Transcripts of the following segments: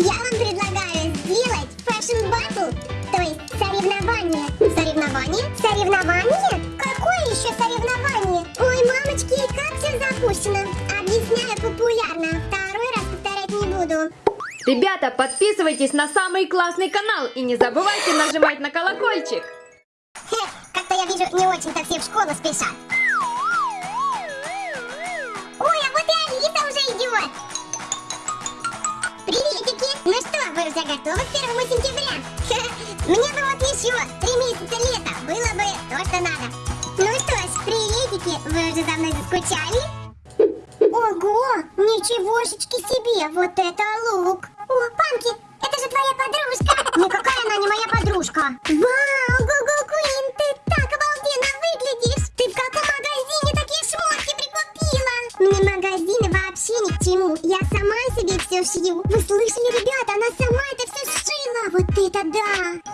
Я вам предлагаю сделать fashion battle, то есть соревнование. Соревнование? Соревнование? Какое еще соревнование? Ой, мамочки, как все запущено. Объясняю популярно, второй раз повторять не буду. Ребята, подписывайтесь на самый классный канал и не забывайте нажимать на колокольчик. Как-то я вижу, не очень-то все в школу спешат. Ой, а вот и Алиса уже идет. Приветики. Уже готовы к первому сентября? Мне бы вот еще три месяца лета. Было бы то, что надо. Ну что ж, приветики. Вы уже за мной заскучали? Ого, ничегошечки себе, вот это лук. О, Панки, это же твоя подружка. Никакая она не моя подружка. Вау, Гугл Куин, ты так обалденно выглядишь. Ты в каком магазине такие шмотки прикупила? Мне магазины вообще ни к чему. Я сама себе все шью. Вы слышали, ребята, она сама. Вот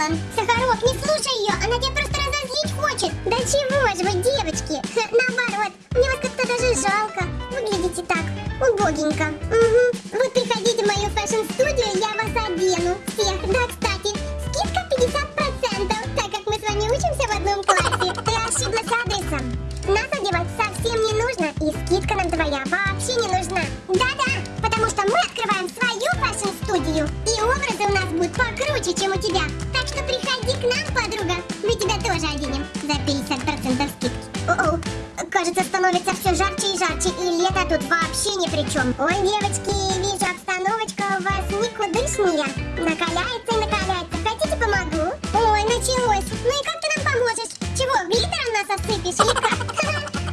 сделан! Сахаров, не слушай ее, она тебя просто разозлить хочет! Да чего же вы, девочки! Наоборот, мне вас как-то даже жалко! Выглядите так, убогенько. Угу. Вот приходите в мою фэшн-студию, я тут вообще ни при чем. Ой, девочки, вижу, обстановочка у вас никудышная. Накаляется и накаляется. Хотите, помогу? Ой, началось. Ну и как ты нам поможешь? Чего, глиттером нас осыпешь или как?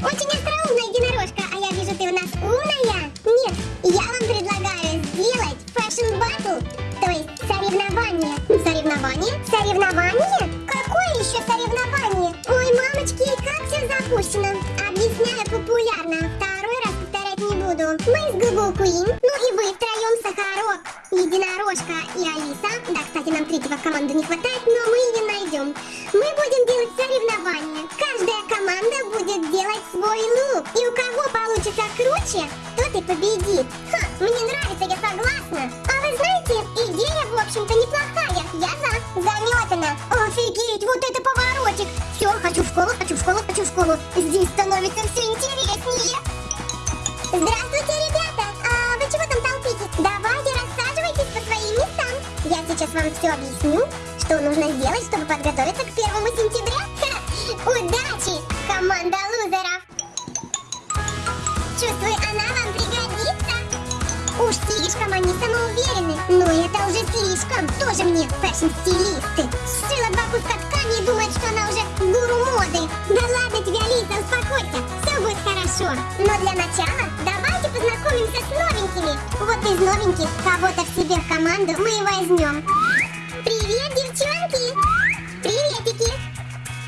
Очень остроумная единорожка, а я вижу, ты у нас умная. Нет, я вам предлагаю сделать fashion battle, то есть соревнование. Соревнование? Соревнование? Какое еще соревнование? Queen, ну и вы втроем Сахарок, Единорожка и Алиса. Да, кстати, нам третьего в команду не хватает, но мы ее найдем. Мы будем делать соревнования. Каждая команда будет делать свой лук. И у кого получится круче, тот и победит. Ха, мне нравится, я согласна. А вы знаете, идея, в общем-то, неплохая. Я за. Заметана. Офигеть, вот это поворотик. Все, хочу в школу, хочу в школу, хочу в школу. Здесь становится все интереснее. Здравствуйте, ребята! Вам все объясню, что нужно сделать, чтобы подготовиться к первому сентября. Удачи, команда лузеров! Чувствую, она вам пригодится. Уж слишком они самоуверены. Но это уже слишком. Тоже мне фэшн-стилисты. Сшила два куска ткани и думает, что она уже гуру моды. Да ладно тебе, Алиса, успокойся. Все будет хорошо. Но для начала давайте познакомимся с новенькими. Вот из новеньких кого-то к себе в команду мы и возьмем. Девчонки! Приветики!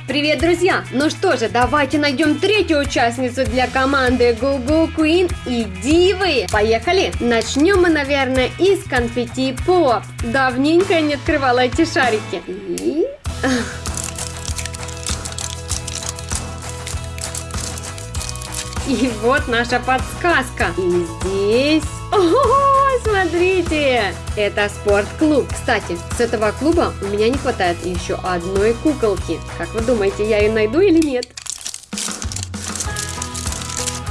Привет, друзья! Ну что же, давайте найдем третью участницу для команды Google Queen и Дивы. Поехали! Начнем мы, наверное, из конфетти Поп. Давненько я не открывала эти шарики. И... И вот наша подсказка. И здесь... О, смотрите! Это спортклуб. Кстати, с этого клуба у меня не хватает еще одной куколки. Как вы думаете, я ее найду или нет?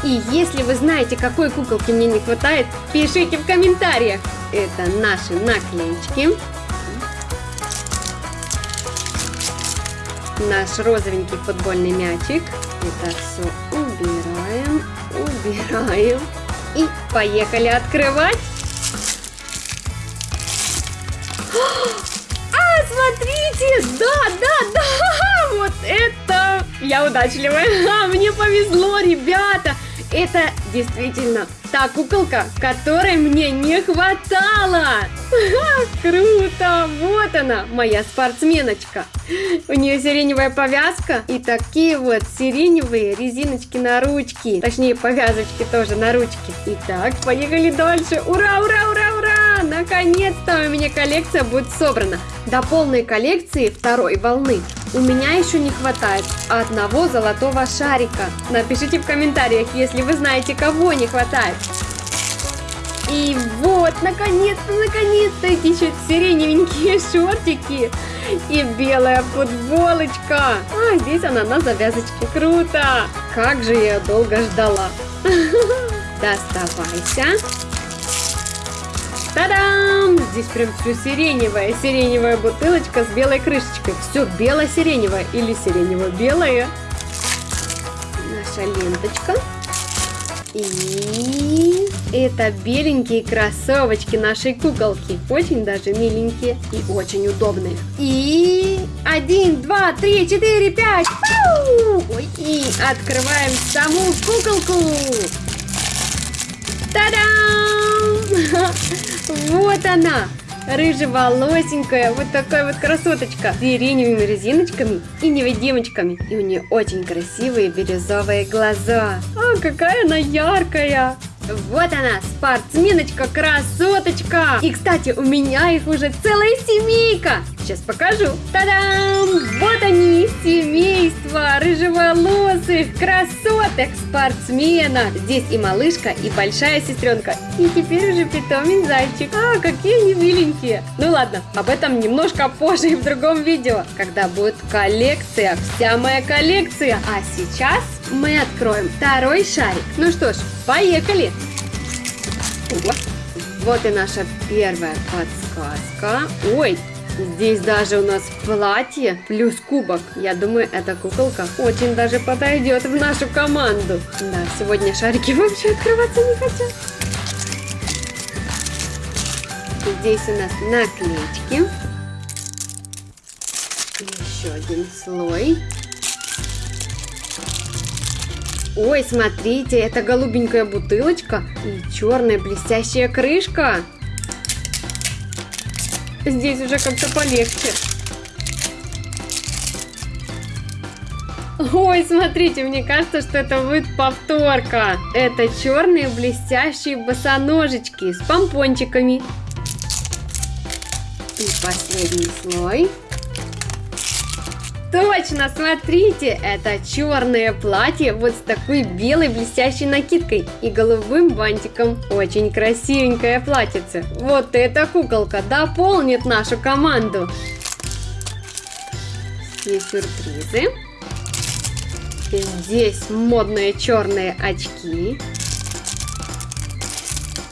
И если вы знаете, какой куколки мне не хватает, пишите в комментариях. Это наши наклеечки. Наш розовенький футбольный мячик. Это все убираем. И поехали открывать. А, смотрите! Да, да, да! Вот это... Я удачливая. А, мне повезло, ребята! Это действительно та куколка, которой мне не хватало. Круто! Вот она, моя спортсменочка. У нее сиреневая повязка и такие вот сиреневые резиночки на ручки. Точнее, повязочки тоже на ручки. Итак, поехали дальше. Ура, ура, ура, ура! Наконец-то у меня коллекция будет собрана. До полной коллекции второй волны у меня еще не хватает одного золотого шарика. Напишите в комментариях, если вы знаете, кого не хватает. И вот, наконец-то, наконец-то эти еще сиреневенькие шортики и белая футболочка. А, здесь она на завязочке. Круто! Как же я долго ждала. Доставайся. Та-дам! Здесь прям все сиреневое. Сиреневая бутылочка с белой крышечкой. Все бело-сиреневое или сиренево-белое. Наша ленточка. И это беленькие кроссовочки нашей куколки. Очень даже миленькие и очень удобные. И один, два, три, четыре, пять. И открываем саму куколку. Та-дам! Вот она! Рыжеволосенькая, вот такая вот красоточка с сиреневыми резиночками и невидимочками. И у нее очень красивые бирюзовые глаза. А, какая она яркая! Вот она, спортсменочка-красоточка! И, кстати, у меня их уже целая семейка! Сейчас покажу. Та-дам! Вот они, семейство рыжеволосых красоток спортсмена. Здесь и малышка, и большая сестренка. И теперь уже питомец зайчик. А, какие они миленькие. Ну ладно, об этом немножко позже и в другом видео, когда будет коллекция, вся моя коллекция. А сейчас мы откроем второй шарик. Ну что ж, поехали. Вот и наша первая подсказка. Ой, Здесь даже у нас платье плюс кубок. Я думаю, эта куколка очень даже подойдет в нашу команду. Да, сегодня шарики вообще открываться не хотят. Здесь у нас наклеечки. Еще один слой. Ой, смотрите, это голубенькая бутылочка и черная блестящая крышка. Здесь уже как-то полегче. Ой, смотрите, мне кажется, что это будет повторка. Это черные блестящие босоножечки с помпончиками. И последний слой. Точно, смотрите, это черное платье вот с такой белой блестящей накидкой и голубым бантиком. Очень красивенькое платьице. Вот эта куколка дополнит нашу команду. Здесь сюрпризы. Здесь модные черные очки.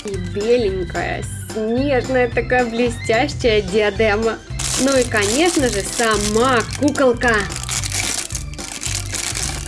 И беленькая, снежная такая блестящая диадема. Ну и, конечно же, сама куколка.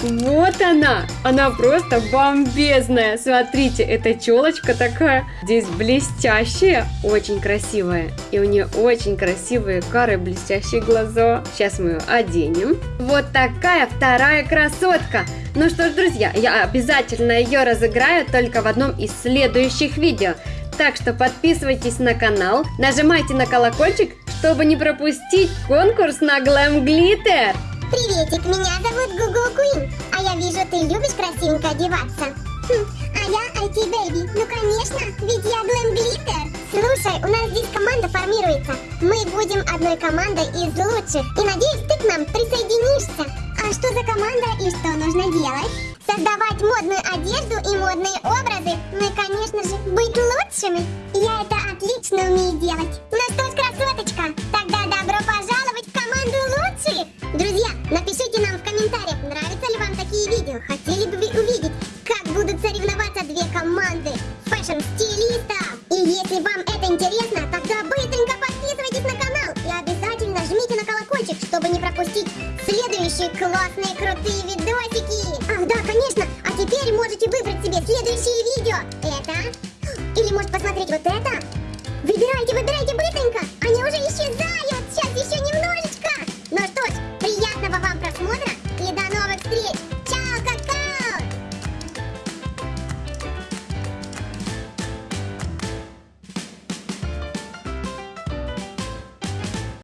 Вот она! Она просто бомбезная! Смотрите, эта челочка такая здесь блестящая, очень красивая. И у нее очень красивые кары, блестящие глаза. Сейчас мы ее оденем. Вот такая вторая красотка! Ну что ж, друзья, я обязательно ее разыграю только в одном из следующих видео. Так что подписывайтесь на канал, нажимайте на колокольчик, чтобы не пропустить конкурс на Glam Glitter. Приветик, меня зовут Гугу Куин, а я вижу, ты любишь красивенько одеваться. Хм, а я IT Baby, ну конечно, ведь я Glam Glitter. Слушай, у нас здесь команда формируется. Мы будем одной командой из лучших. И надеюсь, ты к нам присоединишься. А что за команда и что нужно делать? Создавать модную одежду и модные образы. И, конечно же, быть лучшими. Я это отлично умею делать. это? Выбирайте, выбирайте быстренько! Они уже исчезают! Сейчас еще немного!